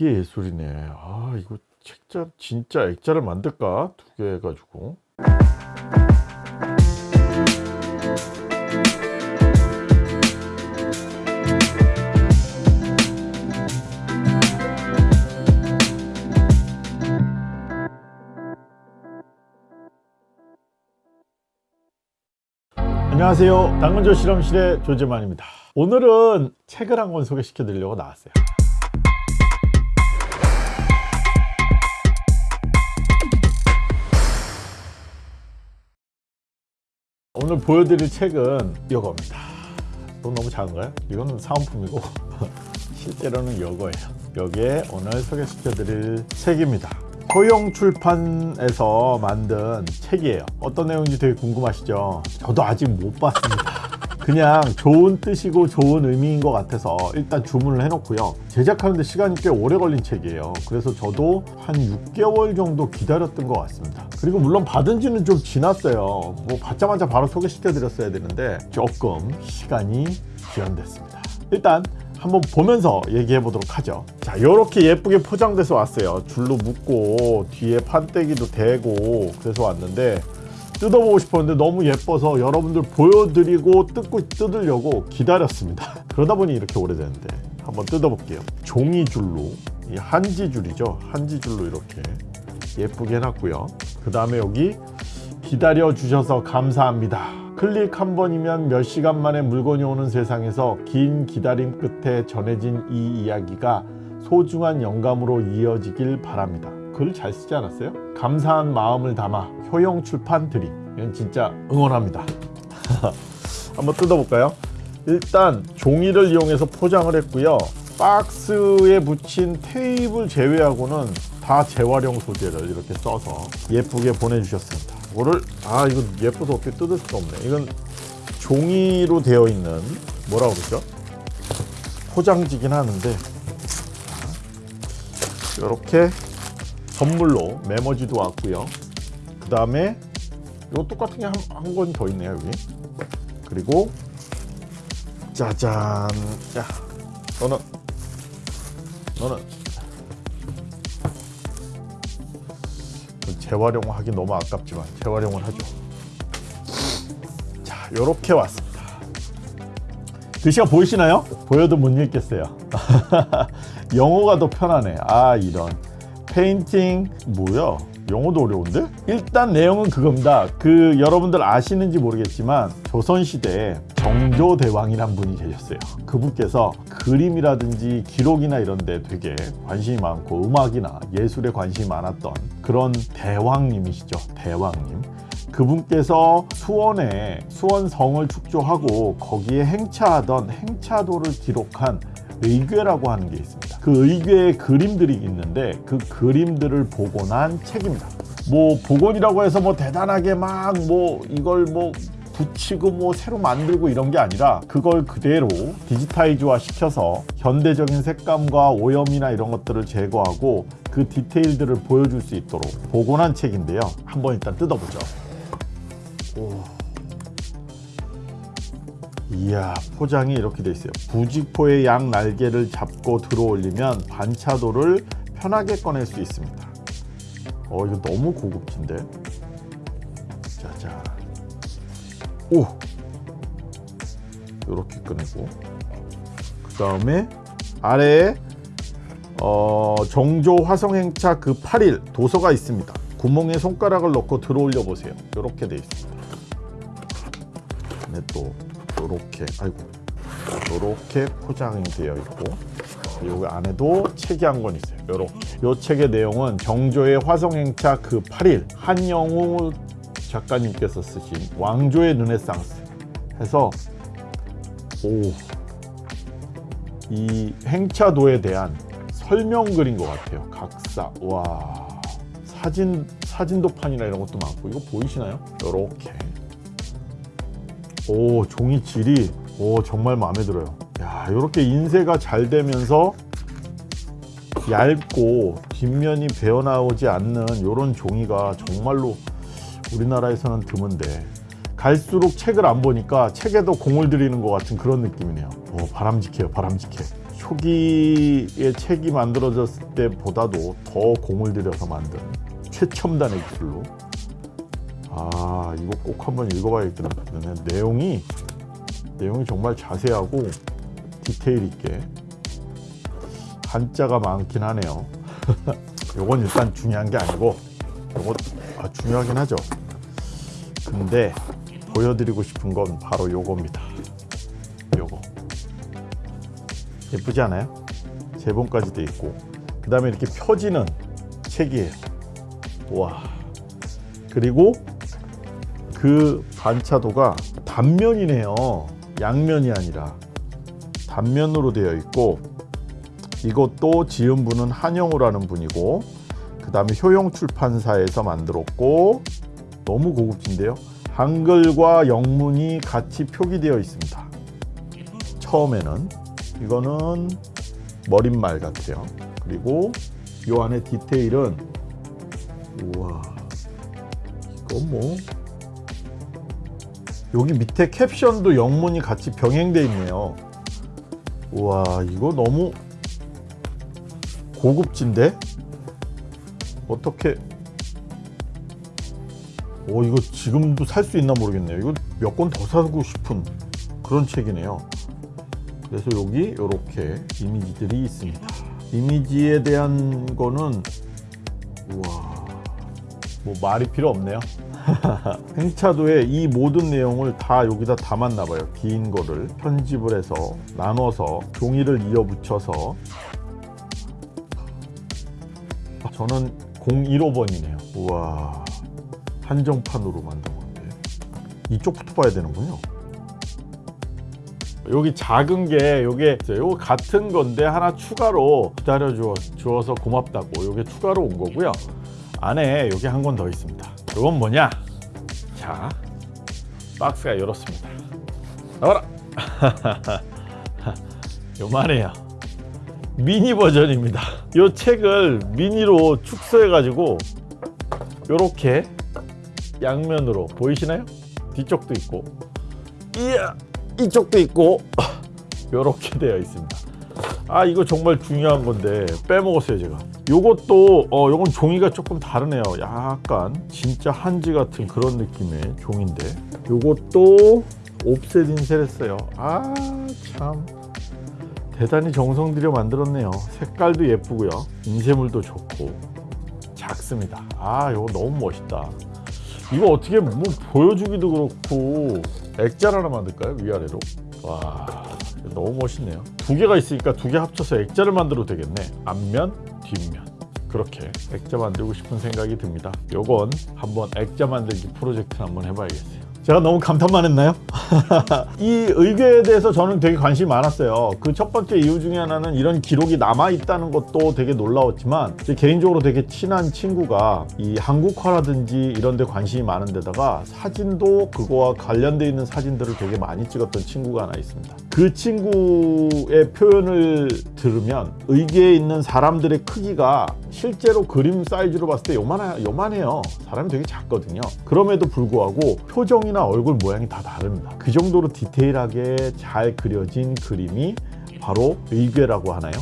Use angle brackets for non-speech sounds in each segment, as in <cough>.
이게 예술이네. 아 이거 책자 진짜 액자를 만들까? 두 개 해가지고. 안녕하세요. 당근조 실험실의 조재만입니다. 오늘은 책을 한 권 소개시켜 드리려고 나왔어요 오늘 보여드릴 책은 이거입니다. 이건 너무 작은가요? 이거는 사은품이고. <laughs> 실제로는 이거예요. 여기에 오늘 소개시켜 드릴 책입니다. 소영 출판에서 만든 책이에요. 어떤 내용인지 되게 궁금하시죠? 저도 아직 못 봤습니다 그냥 좋은 뜻이고 좋은 의미인 것 같아서 일단 주문을 해놓고요. 제작하는데 시간이 꽤 오래 걸린 책이에요. 그래서 저도 한 6개월 정도 기다렸던 것 같습니다. 그리고 물론 받은 지는 좀 지났어요. 뭐 받자마자 바로 소개시켜 드렸어야 되는데 조금 시간이 지연됐습니다. 일단 한번 보면서 얘기해 보도록 하죠. 자 이렇게 예쁘게 포장돼서 왔어요. 줄로 묶고 뒤에 판때기도 대고 그래서 왔는데 뜯어보고 싶었는데 너무 예뻐서 여러분들 보여드리고 뜯고 뜯으려고 기다렸습니다. <laughs> 그러다 보니 이렇게 오래됐는데 한번 뜯어볼게요. 종이줄로. 이 한지줄이죠? 한지줄로 이렇게 예쁘게 해놨고요. 그 다음에 여기 기다려 주셔서 감사합니다. 클릭 한 번이면 몇 시간 만에 물건이 오는 세상에서 긴 기다림 끝에 전해진 이 이야기가 소중한 영감으로 이어지길 바랍니다. 글 잘 쓰지 않았어요? 감사한 마음을 담아 효영 출판 드림 이건 진짜 응원합니다. <laughs> 한번 뜯어볼까요? 일단 종이를 이용해서 포장을 했고요. 박스에 붙인 테이블 제외하고는 다 재활용 소재를 이렇게 써서 예쁘게 보내주셨습니다. 이거를 아 이거 예뻐서 어떻게 뜯을 수가 없네. 이건 종이로 되어 있는 뭐라고 그러죠? 포장지긴 하는데 이렇게 선물로 메모지도 왔고요. 그 다음에 이거 똑같은 게한권더 있네요 여기. 그리고 짜잔. 야 너는 너는. 재활용하기 너무 아깝지만 재활용을 하죠. 자 이렇게 왔습니다. 글씨가 보이시나요? 보여도 못 읽겠어요. <laughs> 영어가 더 편하네. 아 이런 페인팅 뭐야? 영어도 어려운데? 일단 내용은 그겁니다. 그 여러분들 아시는지 모르겠지만 조선시대에 정조대왕이란 분이 계셨어요. 그분께서 그림이라든지 기록이나 이런 데 되게 관심이 많고 음악이나 예술에 관심이 많았던 그런 대왕님이시죠. 대왕님. 그분께서 수원에 수원성을 축조하고 거기에 행차하던 행차도를 기록한 의궤라고 하는 게 있습니다. 그 의궤의 그림들이 있는데 그 그림들을 복원한 책입니다. 뭐 복원이라고 해서 뭐 대단하게 막 뭐 이걸 뭐 붙이고 뭐 새로 만들고 이런 게 아니라 그걸 그대로 디지타이즈화 시켜서 현대적인 색감과 오염이나 이런 것들을 제거하고 그 디테일들을 보여줄 수 있도록 복원한 책인데요. 한번 일단 뜯어보죠. 오. 이야 포장이 이렇게 돼 있어요. 부직포의 양 날개를 잡고 들어 올리면 반차도를 편하게 꺼낼 수 있습니다. 어 이거 너무 고급진데? 짜잔 오! 이렇게 꺼내고. 그 다음에 아래에 어, 정조 화성행차 그 8일 도서가 있습니다. 구멍에 손가락을 넣고 들어 올려 보세요. 이렇게 돼 있습니다. 또 이렇게 아이고. 이렇게 포장이 되어 있고 여기 안에도 책이 한 권 있어요. 이렇게. 이 책의 내용은 정조의 화성행차 그 8일 한영우 작가님께서 쓰신 왕조의 르네상스. 해서 오, 이 행차도에 대한 설명글인 것 같아요. 각사. 와. 사진 사진도판이나 이런 것도 많고. 이거 보이시나요? 이렇게 오 종이 질이. 오 정말 마음에 들어요. 야 이렇게 인쇄가 잘 되면서 얇고 뒷면이 베어나오지 않는 이런 종이가 정말로 우리나라에서는 드문데. 갈수록 책을 안 보니까 책에도 공을 들이는 것 같은 그런 느낌이네요. 오 바람직해요 바람직해. 초기에 책이 만들어졌을 때보다도 더 공을 들여서 만든 최첨단의 기술로 아 이거 꼭 한번 읽어봐야겠네 내용이 내용이 정말 자세하고 디테일 있게 한자가 많긴 하네요. <laughs> 요건 일단 중요한 게 아니고 요거 아, 중요하긴 하죠. 근데 보여드리고 싶은 건 바로 요겁니다. 요거. 예쁘지 않아요? 제본까지 돼 있고. 그 다음에 이렇게 펴지는 책이에요. 와. 그리고 그 반차도가 단면이네요. 양면이 아니라 단면으로 되어 있고 이것도 지은 분은 한영우라는 분이고 그 다음에 효용 출판사에서 만들었고 너무 고급진데요. 한글과 영문이 같이 표기되어 있습니다. 처음에는 이거는 머릿말 같아요. 그리고 이 안에 디테일은 우와 이건 뭐 여기 밑에 캡션도 영문이 같이 병행되어 있네요. 우와 이거 너무 고급진데? 어떻게? 오 이거 지금도 살 수 있나 모르겠네요. 이거 몇 권 더 사고 싶은 그런 책이네요. 그래서 여기 이렇게 이미지들이 있습니다. 이미지에 대한 거는 우와 뭐 말이 필요 없네요 <laughs> 행차도에 이 모든 내용을 다 여기다 담았나 봐요. 긴 거를 편집을 해서 나눠서 종이를 이어 붙여서. 저는 015번이네요. 우와. 한정판으로 만든 건데. 이쪽부터 봐야 되는군요. 여기 작은 게 요게 요 같은 건데 하나 추가로 기다려 주어서 고맙다고 요게 추가로 온 거고요. 안에 여기 한권더 있습니다 이건 뭐냐? 자 박스가 이렇습니다. 나와라. <laughs> 요만해요. 미니 버전입니다. 이 책을 미니로 축소해 가지고 요렇게 양면으로 보이시나요? 뒤쪽도 있고. 이야 이쪽도 있고. <laughs> 요렇게 되어 있습니다. 아 이거 정말 중요한 건데 빼먹었어요 제가 요것도 어 요건 종이가 조금 다르네요. 약간 진짜 한지 같은 그런 느낌의 종인데. 요것도 옵셋 인쇄를 했어요. 아 참. 대단히 정성 들여 만들었네요. 색깔도 예쁘고요. 인쇄물도 좋고. 작습니다. 아 이거 너무 멋있다. 이거 어떻게 뭐 보여주기도 그렇고. 액자를 하나 만들까요? 위아래로? 와 너무 멋있네요. 두 개가 있으니까 두 개 합쳐서 액자를 만들어도 되겠네. 앞면 뒷면. 그렇게 액자 만들고 싶은 생각이 듭니다. 요건 한번 액자 만들기 프로젝트 한번 해봐야겠어요 제가 너무 감탄만 했나요? <laughs> 이 의궤에 대해서 저는 되게 관심이 많았어요. 그 첫 번째 이유 중에 하나는 이런 기록이 남아있다는 것도 되게 놀라웠지만 제 개인적으로 되게 친한 친구가 이 한국화라든지 이런 데 관심이 많은 데다가 사진도 그거와 관련돼 있는 사진들을 되게 많이 찍었던 친구가 하나 있습니다. 그 친구의 표현을 들으면 의궤에 있는 사람들의 크기가 실제로 그림 사이즈로 봤을 때 요만해, 요만해요. 사람이 되게 작거든요. 그럼에도 불구하고 표정이나 얼굴 모양이 다 다릅니다. 그 정도로 디테일하게 잘 그려진 그림이 바로 의궤라고 하나요?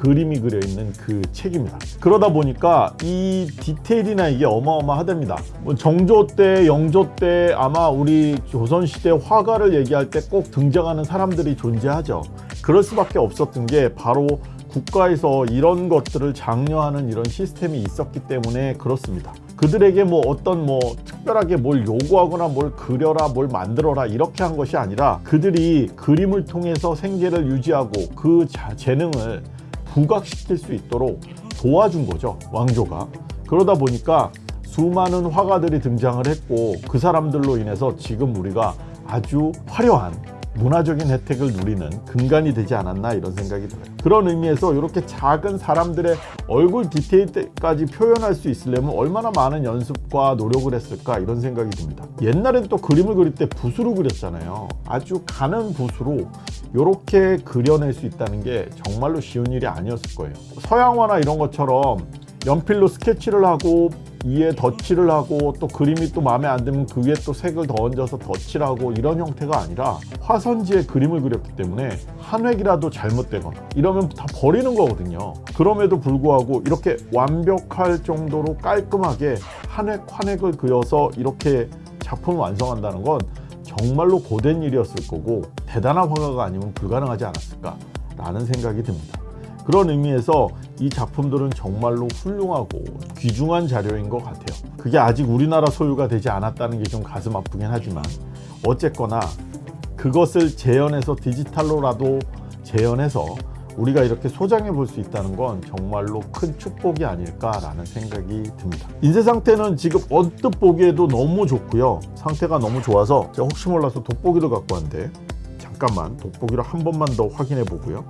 그림이 그려 있는 그 책입니다. 그러다 보니까 이 디테일이나 이게 어마어마하답니다. 뭐 정조 때 영조 때 아마 우리 조선시대 화가를 얘기할 때 꼭 등장하는 사람들이 존재하죠. 그럴 수밖에 없었던 게 바로 국가에서 이런 것들을 장려하는 이런 시스템이 있었기 때문에 그렇습니다 그들에게 뭐 어떤 뭐 특별하게 뭘 요구하거나 뭘 그려라 뭘 만들어라 이렇게 한 것이 아니라 그들이 그림을 통해서 생계를 유지하고 그 자, 재능을 부각시킬 수 있도록 도와준 거죠 왕조가. 그러다 보니까 수많은 화가들이 등장을 했고 그 사람들로 인해서 지금 우리가 아주 화려한 문화적인 혜택을 누리는 근간이 되지 않았나 이런 생각이 들어요. 그런 의미에서 이렇게 작은 사람들의 얼굴 디테일까지 표현할 수 있으려면 얼마나 많은 연습과 노력을 했을까 이런 생각이 듭니다. 옛날엔 또 그림을 그릴 때 붓으로 그렸잖아요. 아주 가는 붓으로 이렇게 그려낼 수 있다는 게 정말로 쉬운 일이 아니었을 거예요. 서양화나 이런 것처럼 연필로 스케치를 하고 위에 덧칠을 하고 또 그림이 또 마음에 안 들면 그 위에 또 색을 더 얹어서 덧칠하고 이런 형태가 아니라 화선지에 그림을 그렸기 때문에 한 획이라도 잘못되거나 이러면 다 버리는 거거든요. 그럼에도 불구하고 이렇게 완벽할 정도로 깔끔하게 한 획 한 획을 그려서 이렇게 작품을 완성한다는 건 정말로 고된 일이었을 거고 대단한 화가가 아니면 불가능하지 않았을까 라는 생각이 듭니다. 그런 의미에서 이 작품들은 정말로 훌륭하고 귀중한 자료인 것 같아요. 그게 아직 우리나라 소유가 되지 않았다는 게 좀 가슴 아프긴 하지만 어쨌거나 그것을 재현해서 디지털로라도 재현해서 우리가 이렇게 소장해 볼 수 있다는 건 정말로 큰 축복이 아닐까라는 생각이 듭니다. 인쇄 상태는 지금 언뜻 보기에도 너무 좋고요. 상태가 너무 좋아서 제가 혹시 몰라서 돋보기를 갖고 왔는데 잠깐만 돋보기를 한 번만 더 확인해 보고요.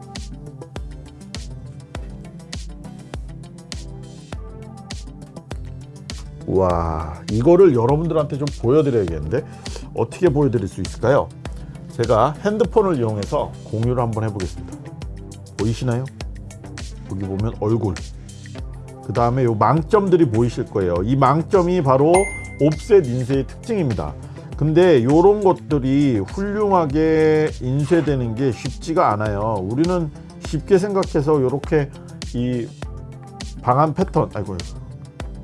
와 이거를 여러분들한테 좀 보여드려야겠는데 어떻게 보여드릴 수 있을까요? 제가 핸드폰을 이용해서 공유를 한번 해보겠습니다. 보이시나요? 여기 보면 얼굴 그 다음에 요 망점들이 보이실 거예요. 이 망점이 바로 옵셋 인쇄의 특징입니다. 근데 요런 것들이 훌륭하게 인쇄되는 게 쉽지가 않아요. 우리는 쉽게 생각해서 요렇게 이 방한 패턴 아이고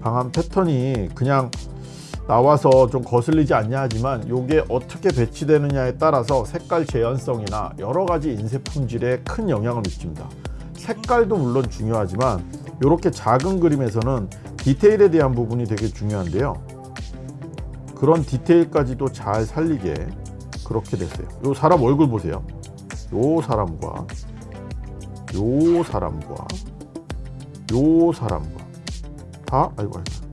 방한 패턴이 그냥 나와서 좀 거슬리지 않냐 하지만 이게 어떻게 배치되느냐에 따라서 색깔 재현성이나 여러 가지 인쇄 품질에 큰 영향을 미칩니다. 색깔도 물론 중요하지만 이렇게 작은 그림에서는 디테일에 대한 부분이 되게 중요한데요. 그런 디테일까지도 잘 살리게 그렇게 됐어요. 이 사람 얼굴 보세요. 요 사람과 요 사람과 요 사람과 다 아이고 아이고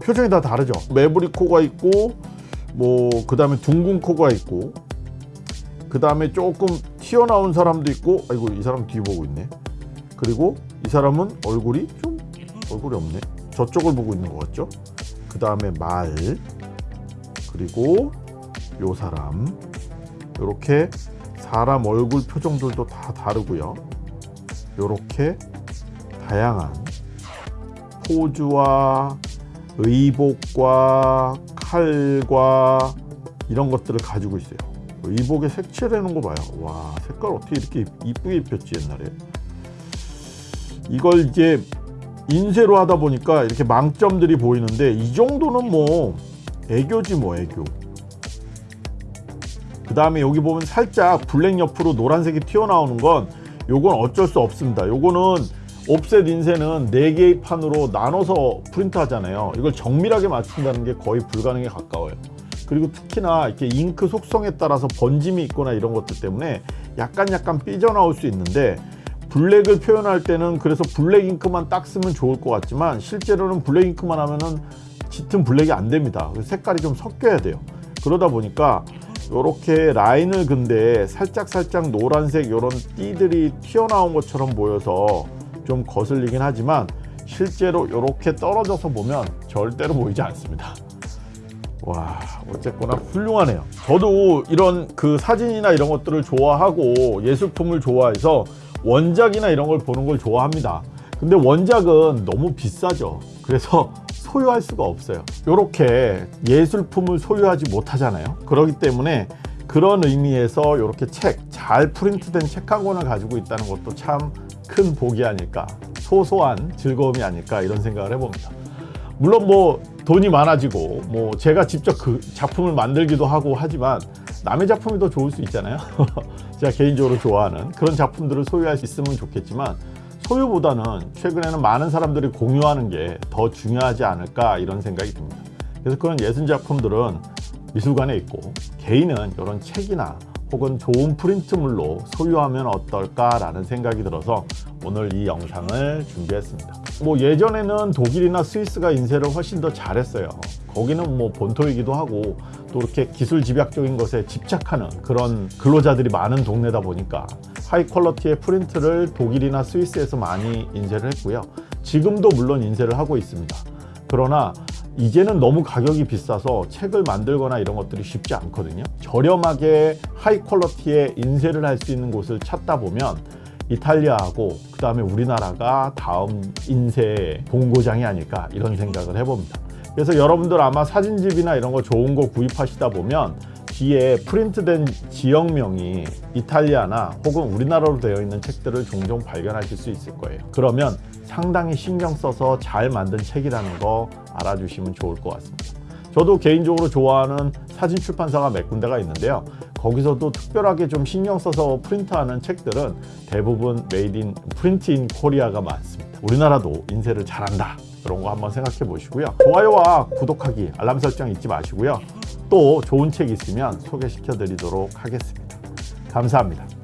표정이 다 다르죠. 매부리 코가 있고 뭐 그 다음에 둥근 코가 있고 그 다음에 조금 튀어나온 사람도 있고 아이고 이 사람 뒤 보고 있네. 그리고 이 사람은 얼굴이 좀 얼굴이 없네. 저쪽을 보고 있는 것 같죠? 그 다음에 말 그리고 요 사람 요렇게 사람 얼굴 표정들도 다 다르고요. 요렇게 다양한 포즈와 의복과 칼과 이런 것들을 가지고 있어요. 의복에 색칠해놓은 거 봐요. 와 색깔 어떻게 이렇게 이쁘게 입혔지 옛날에. 이걸 이제 인쇄로 하다 보니까 이렇게 망점들이 보이는데 이 정도는 뭐 애교지 뭐 애교. 그 다음에 여기 보면 살짝 블랙 옆으로 노란색이 튀어나오는 건 요건 어쩔 수 없습니다. 요거는 옵셋 인쇄는 4개의 판으로 나눠서 프린트 하잖아요. 이걸 정밀하게 맞춘다는 게 거의 불가능에 가까워요. 그리고 특히나 이렇게 잉크 속성에 따라서 번짐이 있거나 이런 것들 때문에 약간 약간 삐져나올 수 있는데 블랙을 표현할 때는 그래서 블랙 잉크만 딱 쓰면 좋을 것 같지만 실제로는 블랙 잉크만 하면은 짙은 블랙이 안 됩니다. 색깔이 좀 섞여야 돼요. 그러다 보니까 이렇게 라인을 근데 살짝 살짝 노란색 이런 띠들이 튀어나온 것처럼 보여서 좀 거슬리긴 하지만 실제로 이렇게 떨어져서 보면 절대로 보이지 않습니다. 와 어쨌거나 훌륭하네요. 저도 이런 그 사진이나 이런 것들을 좋아하고 예술품을 좋아해서 원작이나 이런 걸 보는 걸 좋아합니다. 근데 원작은 너무 비싸죠. 그래서 <laughs> 소유할 수가 없어요. 이렇게 예술품을 소유하지 못하잖아요. 그렇기 때문에 그런 의미에서 이렇게 책 잘 프린트된 책 한 권을 가지고 있다는 것도 참 큰 복이 아닐까 소소한 즐거움이 아닐까 이런 생각을 해봅니다. 물론 뭐 돈이 많아지고 뭐 제가 직접 그 작품을 만들기도 하고 하지만 남의 작품이 더 좋을 수 있잖아요. <laughs> 제가 개인적으로 좋아하는 그런 작품들을 소유할 수 있으면 좋겠지만 소유보다는 최근에는 많은 사람들이 공유하는 게 더 중요하지 않을까 이런 생각이 듭니다. 그래서 그런 예술 작품들은 미술관에 있고 개인은 이런 책이나 혹은 좋은 프린트물로 소유하면 어떨까 라는 생각이 들어서 오늘 이 영상을 준비했습니다. 뭐 예전에는 독일이나 스위스가 인쇄를 훨씬 더 잘했어요. 거기는 뭐 본토이기도 하고 또 이렇게 기술 집약적인 것에 집착하는 그런 근로자들이 많은 동네다 보니까 high quality의 프린트를 독일이나 스위스에서 많이 인쇄를 했고요. 지금도 물론 인쇄를 하고 있습니다. 그러나 이제는 너무 가격이 비싸서 책을 만들거나 이런 것들이 쉽지 않거든요 저렴하게 high quality의 인쇄를 할 수 있는 곳을 찾다 보면 이탈리아하고 그 다음에 우리나라가 다음 인쇄 본고장이 아닐까 이런 생각을 해봅니다. 그래서 여러분들 아마 사진집이나 이런 거 좋은 거 구입하시다 보면 뒤에 프린트된 지역명이 이탈리아나 혹은 우리나라로 되어 있는 책들을 종종 발견하실 수 있을 거예요. 그러면 상당히 신경 써서 잘 만든 책이라는 거 알아주시면 좋을 것 같습니다. 저도 개인적으로 좋아하는 사진 출판사가 몇 군데가 있는데요. 거기서도 특별하게 좀 신경 써서 프린트하는 책들은 대부분 made in print in Korea가 많습니다. 우리나라도 인쇄를 잘한다. 그런 거 한번 생각해 보시고요. 좋아요와 구독하기, 알람 설정 잊지 마시고요. 또 좋은 책 있으면 소개시켜 드리도록 하겠습니다. 감사합니다.